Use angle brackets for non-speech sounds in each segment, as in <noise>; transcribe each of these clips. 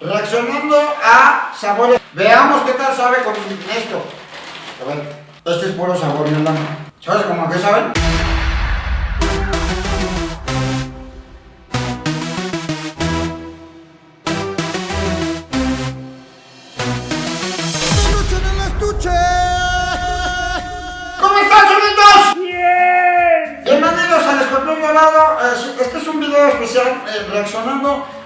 Reaccionando a sabores. Veamos qué tal sabe con esto. A ver, este es puro sabor, hermano. ¿Sabes cómo que saben?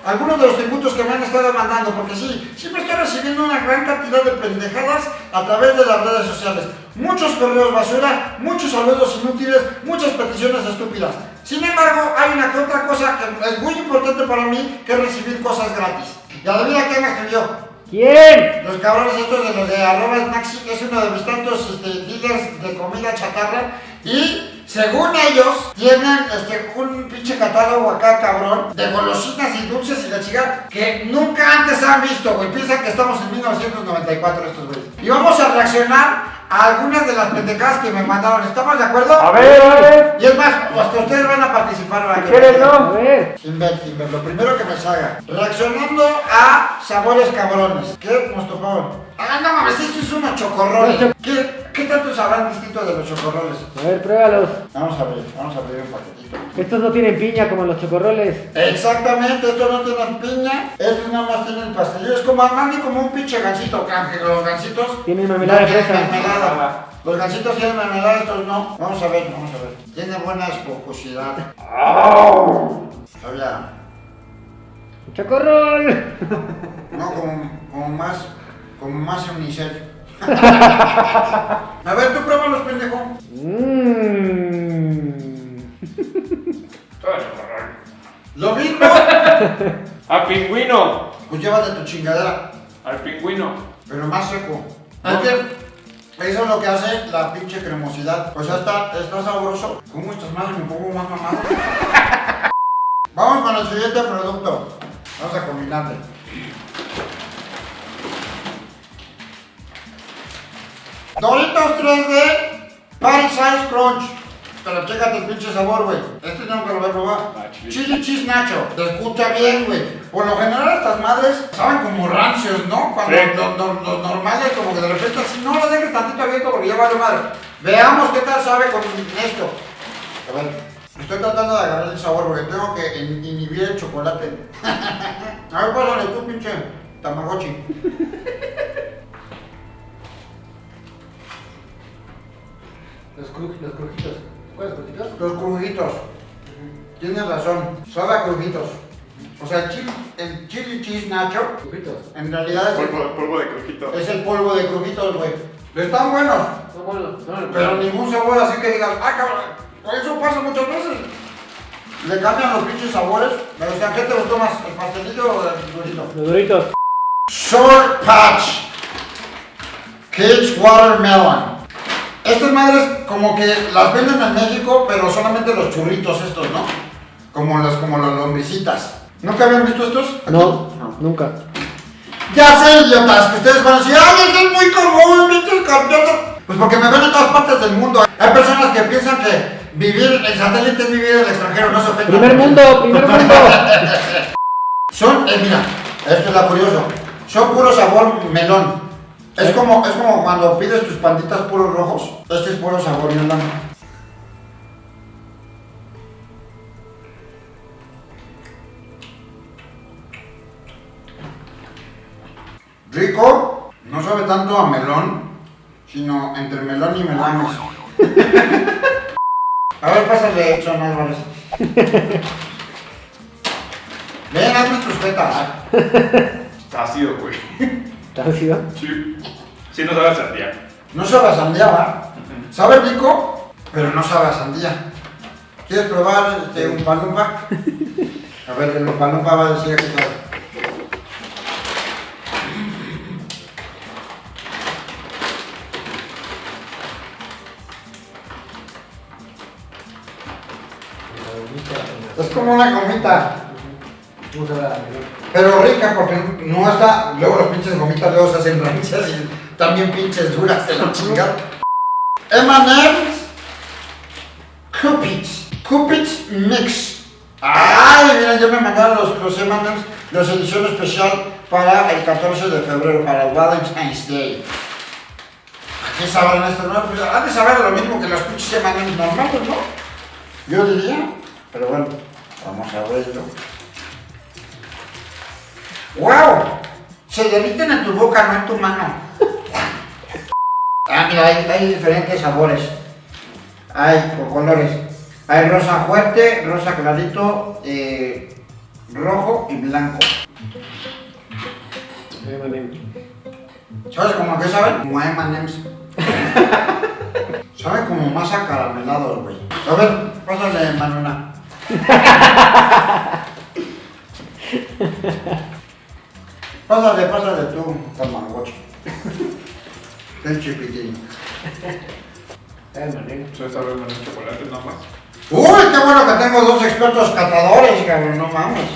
Algunos de los tributos que me han estado mandando. Porque sí, siempre estoy recibiendo una gran cantidad de pendejadas a través de las redes sociales. Muchos correos basura, muchos saludos inútiles, muchas peticiones estúpidas. Sin embargo, hay una que otra cosa que es muy importante para mí, que es recibir cosas gratis. Y adivina quién me escribió. ¿Quién? Los cabrones estos de los de arroba que es uno de mis tantos este, dealers de comida chatarra. Y según ellos, tienen este, un pinche catálogo acá, cabrón, de golosinas y dulces y la chica que nunca antes han visto, güey. Piensan que estamos en 1994 estos güeyes. Y vamos a reaccionar a algunas de las pendejadas que me mandaron. ¿Estamos de acuerdo? A ver, a ver. Y es más, hasta ustedes van a participar para que ¿Quieres, no? A ver. Sin ver, sin ver, lo primero que me salga. Reaccionando a sabores cabrones. ¿Qué nos tocó? Ah, no mames, esto es unos chocorroles. ¿Qué, ¿Qué tanto sabrán distinto de los chocorroles? A ver, pruébalos. Vamos a ver, vamos a abrir un paquetito. Estos no tienen piña como los chocorroles. Exactamente, estos no tienen piña, estos nada más tienen pastelillo. Es como Armani, como un pinche gansito, que los gansitos. Tienen mermelada no de tienen fresa. mermelada. Los gansitos tienen mermelada, estos no. Vamos a ver, vamos a ver. Tiene buena esponjosidad. Había. ¡Chocorrol! No, como, como más, como más unicel. A ver, tú pruébalos, pendejo. Mmm. Lo mismo. Al pingüino. Pues llévate tu chingadera, Al pingüino. pero más seco. Es que eso es lo que hace la pinche cremosidad. O sea, está, está sabroso. ¿Cómo estás mal? Me pongo más mamado. <laughs> Vamos con el siguiente producto. Vamos a combinarle. Doritos 3D Party Size Crunch. Pero chécate el pinche sabor, güey. Este no me lo voy a probar. Ah, chile. Chili Cheese Nacho. Te escucha bien, güey. Por lo general estas madres saben como rancios, ¿no? Cuando Sí. los, los- los normales como que de repente así, no lo dejes tantito abierto porque ya vale madre. Veamos qué tal sabe con esto. A ver, estoy tratando de agarrar el sabor porque tengo que in- inhibir el chocolate. <laughs> A ver, pásale tú, pinche Tamagotchi. Los, los crujitos. ¿Cuáles crujitos? Los crujitos. Tienes razón, sabe a crujitos. O sea, el chili, el chili cheese nacho, Crujitos. en realidad es el, Polvo, de crujito. es el polvo de crujitos, güey. Están buenos, Son buenos. No, pero ningún sabor así que digas, ah, cabrón, por eso pasa muchas veces. Le cambian los pinches sabores. Pero, o sea, ¿qué te gustó más? ¿El pastelillo o el durito? Los duritos. Short Patch Kids Watermelon. Estas madres como que las venden en México, pero solamente los churritos estos, ¿no? Como las, como las lombricitas. ¿Nunca habían visto estos? Aquí. No, nunca. Ya sé, idiotas, que ustedes van a decir, ¡ay, eso es muy común, pinches campeones! Pues porque me ven en todas partes del mundo. Hay personas que piensan que vivir en satélite es vivir en el extranjero, no se ofendan. Primer mundo, primer mundo. <laughs> Son, eh, mira, esto es la curioso. Son puro sabor melón. Es como, es como cuando pides tus panditas puros rojos. Este es puro sabor melón. Rico, no sabe tanto a melón, sino entre melón y melames. <laughs> A ver, pásale, Edson Álvarez. Ven, hazme tus tetas. Está <laughs> ácido, güey. ¿Está ácido? Sí. Sí, no sabe a sandía. No sabe a sandía, ¿va? Sabe rico, pero no sabe a sandía. ¿Quieres probar este, un palumpa? A ver, el palumpa va a decir que sabe. Es como una gomita, Vamos a ver a la pero rica porque no está. Luego los pinches gomitas luego se hacen rancias y también pinches duras de la chingada. M&M's Cupids. Cupids Mix. Ay, mira, ya me mandaron los, los M&M's, los edición especial para el 14 de febrero, para el Valentine's Day. ¿A qué sabrán esto? No? Pues han de saber lo mismo que los pinches semanas normales, ¿no? Yo diría, pero bueno, vamos a verlo. ¡Wow! Se derriten en tu boca, no en tu mano. Ah, mira, hay, hay diferentes sabores. Hay por colores. Hay rosa fuerte, rosa clarito, eh, rojo y blanco. ¿Sabes cómo que saben? Como a M&M's. <laughs> Saben como más acaramelados, güey. A ver, pásale, Manuna. <laughs> Pásale, pásale tú, Tamagotchi. <laughs> El chiquitín. Eh, manera. Eso sabe menos chocolate nada más. Uy, qué bueno que tengo dos expertos catadores, cabrón, no mames.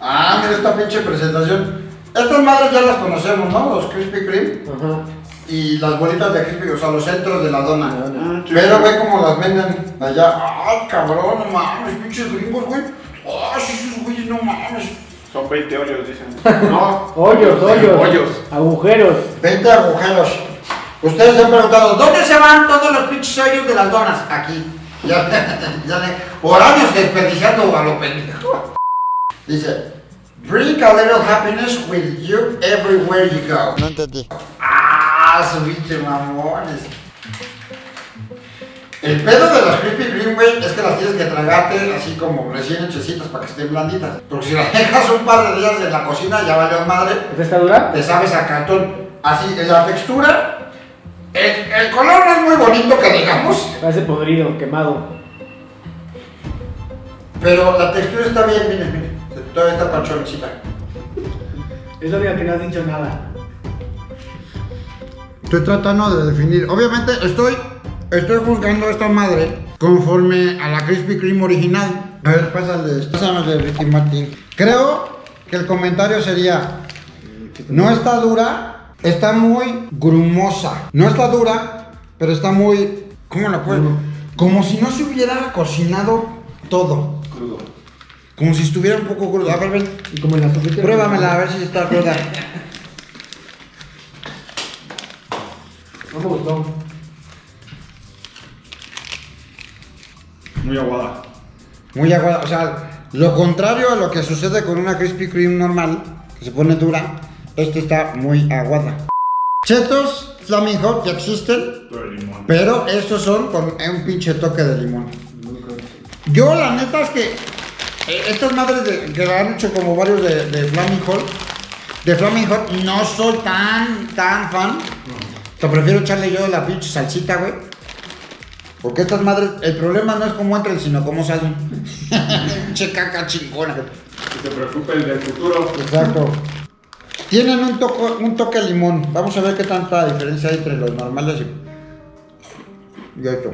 Ah, mira esta pinche presentación. Estas madres ya las conocemos, ¿no? Los Krispy Kreme Ajá. y las bolitas de Krispy, o sea, los centros de la dona. Ah, Pero ve cómo las venden allá. Ay, cabrón, no mames, pinches gringos, güey. Ay, sí, esos güeyes, no mames. Son 20 hoyos, dicen. <laughs> No. Hoyos, hoyos. Hoyos. Agujeros. 20 agujeros. Ustedes se han preguntado, ¿dónde se van todos los pinches hoyos de las donas? Aquí. <laughs> Ya, ya le, por años desperdiciando a lo pendejo. Dice, bring a little happiness with you everywhere you go. No entendí. Ah, su pinche mamones. El pedo de las Krispy Kreme, güey, es que las tienes que tragarte así como recién hechecitas para que estén blanditas. Porque si las dejas un par de días en la cocina, ya valió madre ¿Esta está dura? te sabes a cartón. Así, en la textura, el, el color no es muy bonito que digamos, Parece podrido, quemado. pero la textura está bien, miren, miren. Todavía está panchoncita. Es la única que no has dicho nada. Estoy tratando de definir. Obviamente estoy, estoy juzgando a esta madre conforme a la Krispy Kreme original. A ver, pásale, pásame de Ricky Martin. Creo que el comentario sería, no está dura, está muy grumosa. No está dura, pero está muy, ¿cómo la puedo? Como si no se hubiera cocinado todo. Crudo. Como si estuviera un poco crudo. A ver, ven. Y como en la. Pruébamela a ver si está cruda. <laughs> No me gustó. Muy aguada. Muy aguada. O sea, lo contrario a lo que sucede con una Krispy Kreme normal, que se pone dura, esta está muy aguada. Chetos Flaming Hot ya existen, limón. pero estos son con un pinche toque de limón. Yo la neta es que eh, estas madres de- que han hecho como varios de, de Flaming Hot, de Flaming Hot, no soy tan, tan fan. Te prefiero echarle yo la pinche salsita, güey. Porque estas madres, el problema no es cómo entran, sino cómo salen. Pinche <laughs> caca chingona. Que se preocupen del futuro. Exacto. Tienen un, toco, un toque de limón. Vamos a ver qué tanta diferencia hay entre los normales y, y esto.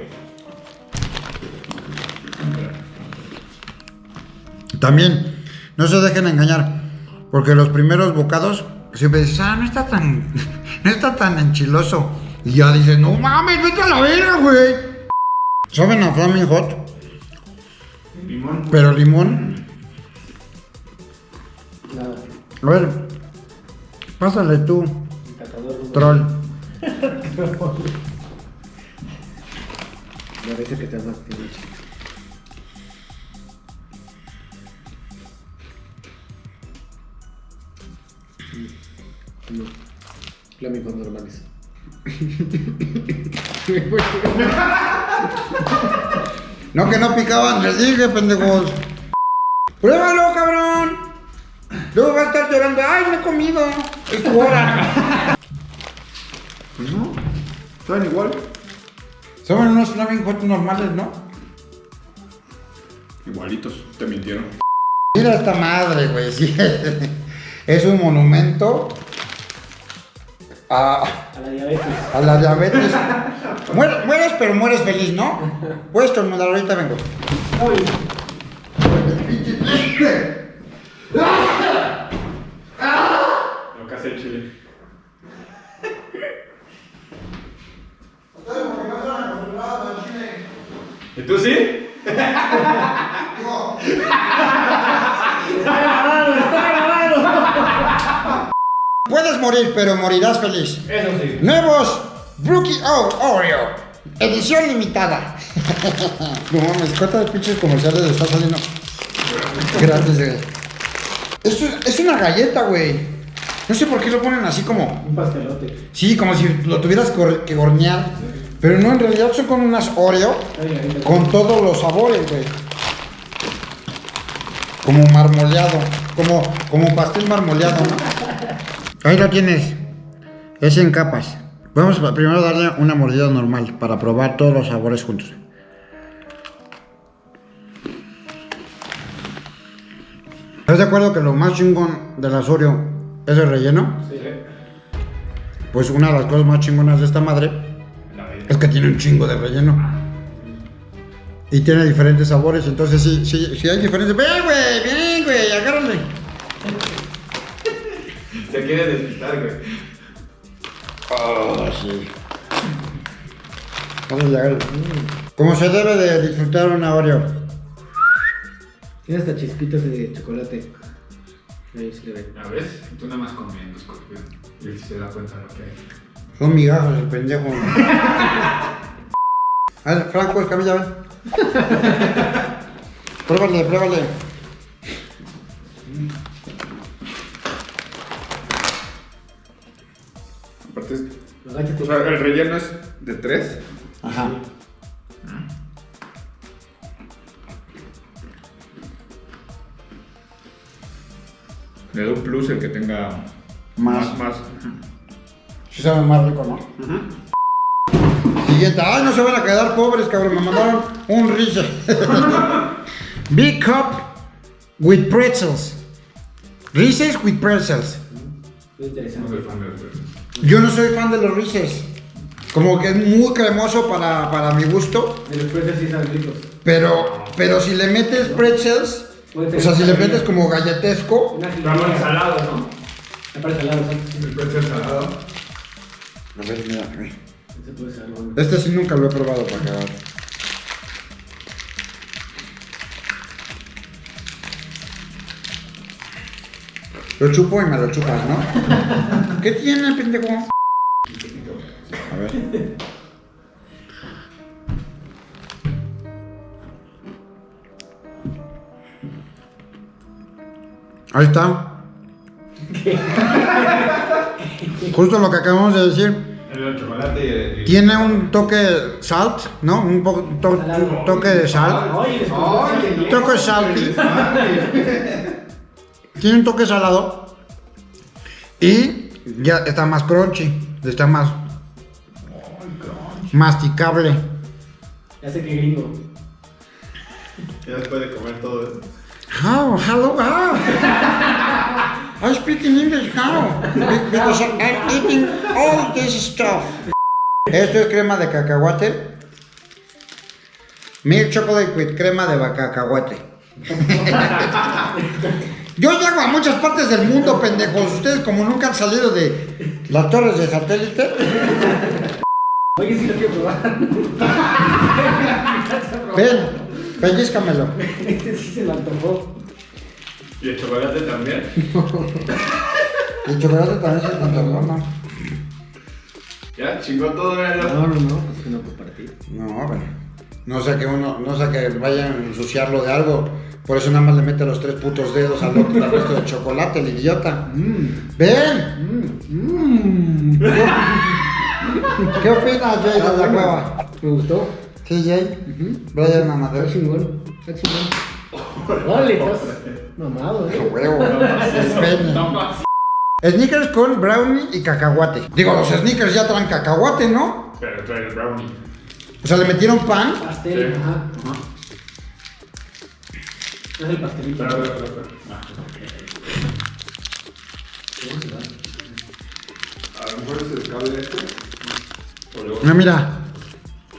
También, no se dejen engañar, porque los primeros bocados siempre dices, ah, no está tan, <laughs> no está tan enchiloso. Y ya dices, no mames, vete a la vera, güey. Saben a Flaming Hot, Limón. pero limón. Nada. A ver, pásale tú, troll. <laughs> Me parece que más pinche. No. Flamingos normales. <laughs> <laughs> No, que no picaban, les dije, pendejos. Pruébalo, cabrón. Luego va a estar llorando, ay, no he comido. Es tu hora. Pues no. Saben igual. Son unos Flaming Hot normales, ¿no? Igualitos. Te mintieron. Mira esta madre, güey, sí. Es un monumento a, A la diabetes. a la diabetes. Muer, mueres, pero mueres feliz, ¿no? Puedes tornudar, ahorita vengo. Uy. Lo que hace el chile. ¿Y tú sí? No. Puedes morir, pero morirás feliz. Eso sí. Nuevos Brookie O Oreo. Edición limitada. no mames, ¿cuántas pinches comerciales le está saliendo? Gracias, güey. Esto es, una galleta, güey. No sé por qué lo ponen así como. Un pastelote. Sí, como si lo tuvieras que hornear. Pero no, en realidad son con unas Oreo con todos los sabores, güey. Como marmoleado. Como, como pastel marmoleado, ¿no? Ahí lo tienes. Es en capas. Vamos a primero darle una mordida normal para probar todos los sabores juntos. ¿Estás de acuerdo que lo más chingón de las Oreo es el relleno? Sí. Pues una de las cosas más chingonas de esta madre es que tiene un chingo de relleno. Y tiene diferentes sabores, entonces sí, sí, sí hay diferentes. Ven, güey, bien, güey, agárrale. Se quiere desquitar, güey. Oh, sí. Agárrale, agárrale. Como se debe de disfrutar una Oreo. Tiene hasta chispitas de chocolate. Ahí se le ve. ¿Ya ves? Tú nada más comiendo, escorpión. Y él se da cuenta de lo que hay. Son migajas el pendejo. A ver, Franco, Escamilla, ven. <laughs> pruébale, pruébale. Sea, el relleno es de tres. Ajá. Le da un plus el que tenga Más. más. más. Sí sabe más rico, ¿no? Siguiente. Ay, no se van a quedar pobres, cabrón. Me mandaron un Rize. <laughs> Big cup with pretzels. Reese's with pretzels. Muy interesante. Yo no soy fan de los Reese's. Como que es muy cremoso para, para mi gusto. De los sí están ricos. Pero, pero si le metes pretzels, o sea, si le metes como galletesco, jilguera. salado, ¿no? Me parece salado, ¿sabes? El precio es salado. A ver, mira. ser algo. Este sí nunca lo he probado para cagar. Lo chupo y me lo chupas, ¿no? <laughs> ¿Qué tiene, pendejo? A ver. Ahí está. <laughs> Justo lo que acabamos de decir. El chocolate y el. Tiene un toque salt, ¿no? Un, to- un toque de sal. Un toque salty. <laughs> Tiene un toque salado. Y ya está más crunchy. Está más masticable. Ya sé que gringo. Ya después de comer todo eso. How? Hello? How? I speak in English. How? Be- Because I'm eating all this stuff. Esto es crema de cacahuate. Milk chocolate with crema de cacahuate. <laughs> Yo llego a muchas partes del mundo, pendejos. Ustedes como nunca han salido de las torres de satélite. Oye, sí lo quiero probar. Ven, pellizcamelo. Este sí se me antojó. ¿Y el chocolate también? <laughs> El chocolate también se me antojó, ¿no? Ya, chingó todo, míralo. No, no, no. Es que no compartir. No, bueno. No sé que uno, no sé que vayan a ensuciarlo de algo. Por eso nada más le mete los tres putos dedos al otro al resto de chocolate, el idiota. Mmm. ¡Ven! Mmm. ¿Qué opinas, Jay, de la cueva? Me gustó. Sí, Jay. Ujú. Brian Está Amadeo. chingón. Está chingón. Estás mamado, eh. huevo. <laughs> No más. Snickers con brownie y cacahuate. Digo, los sneakers ya traen cacahuate, ¿no? Pero trae el brownie. O sea, le metieron pan. Pastel, Sí. ajá. Es el pastelito. Pero, pero, pero, pero. Ah. ¿Cómo se va? A lo mejor es el cable este. No, mira.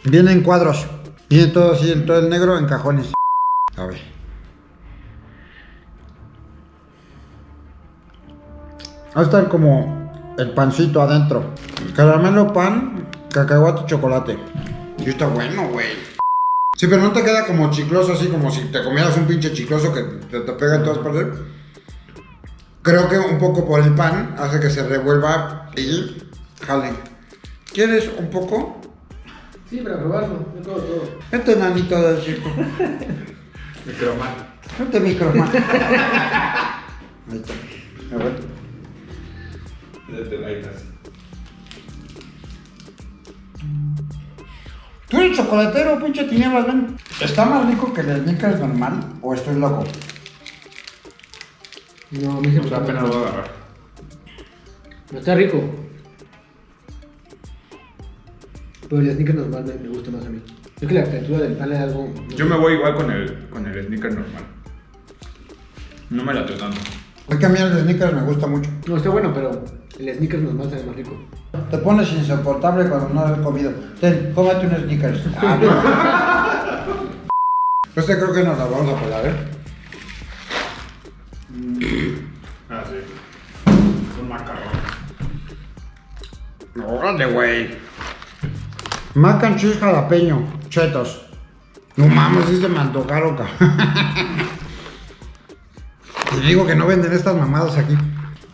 Viene en cuadros. Viene todo así, en todo el negro en cajones. A ver. Va a estar como el pancito adentro. Caramelo, pan, cacahuate y chocolate. Y está bueno, güey. Sí, pero no te queda como chicloso, así como si te comieras un pinche chicloso que te, te pega en todas partes. Creo que un poco por el pan hace que se revuelva y jale. ¿Quieres un poco? Sí, para probarlo. Yo como todo. Este nanito del circo. Microman. Este micrófono. <laughs> Ahí está. A ver. Desde laitas. Tú eres chocolatero, pinche tinieblas, ven. ¿Está más rico que el Snickers normal o estoy loco? No, a mí se me Pues gusta apenas lo voy a agarrar. Está rico. Pero el sneaker normal me, me gusta más a mí. Es que la textura del pan es algo. Yo me voy igual con el, con el sneaker normal. No me late tanto. Es que a mí el Snickers me gusta mucho. No, está bueno, pero el sneaker normal sabe más rico. Te pones insoportable cuando no has comido. Ten, cómete un Snickers. Ah, no. <laughs> Este creo que nos la vamos a pelar, ¿eh? Ah, sí. Un macarrón. Órale, güey. Mac and cheese jalapeño, chetos. No mames, sí se me antojaron. <laughs> Te digo que no venden estas mamadas aquí.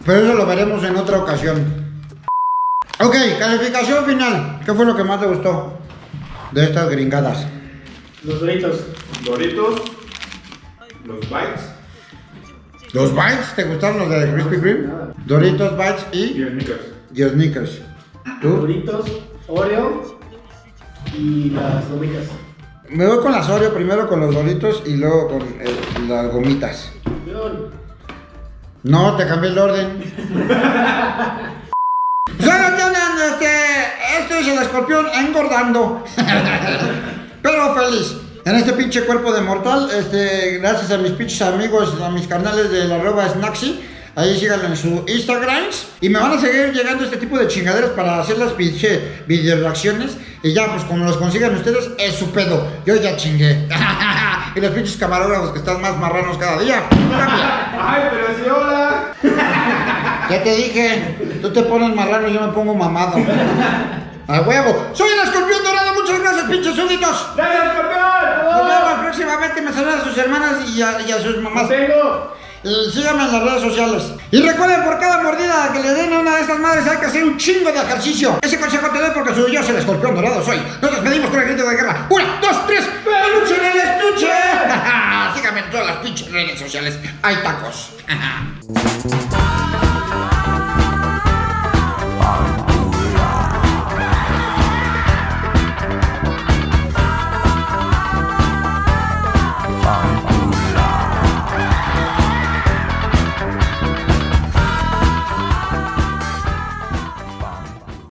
Pero eso lo veremos en otra ocasión. Ok, calificación final. ¿Qué fue lo que más te gustó de estas gringadas? Los doritos. Doritos. Los bites. ¿Los bites? ¿Te gustaron los de Krispy Kreme? Doritos, bites Y y, sneakers. y. ¿Tú? Doritos, Oreo y las gomitas. Me voy con las Oreo primero con los Doritos y luego con el- las gomitas. No, te cambié el orden. Este. Este es el escorpión engordando. Pero feliz. En este pinche cuerpo de mortal, este, gracias a mis pinches amigos, a mis canales de la arroba Snaxy, ahí síganlo en su Instagram. Y me van a seguir llegando este tipo de chingaderas para hacer las pinche video reacciones. Y ya, pues como los consigan ustedes, es su pedo. Yo ya chingué. <laughs> y los pinches camarógrafos que están más marranos cada día. ¡Ay, pero sí, hola! <laughs> Ya te dije, tú te pones marrano y yo me pongo mamado. A huevo. Soy el escorpión dorado, muchas gracias, pinches súbditos. ¡Gracias, campeón! Nos vemos próximamente, me saludan a sus hermanas y a, y a sus mamás. ¡Tengo! Y síganme en las redes sociales. Y recuerden, por cada mordida que le den a una de estas madres hay que hacer un chingo de ejercicio. Ese consejo te doy porque soy yo, el escorpión dorado, soy. Nos despedimos con el grito de guerra. Una, dos, tres. ¡Peluche en el estuche! <laughs> Síganme en todas las pinches redes sociales. Hay tacos. <laughs>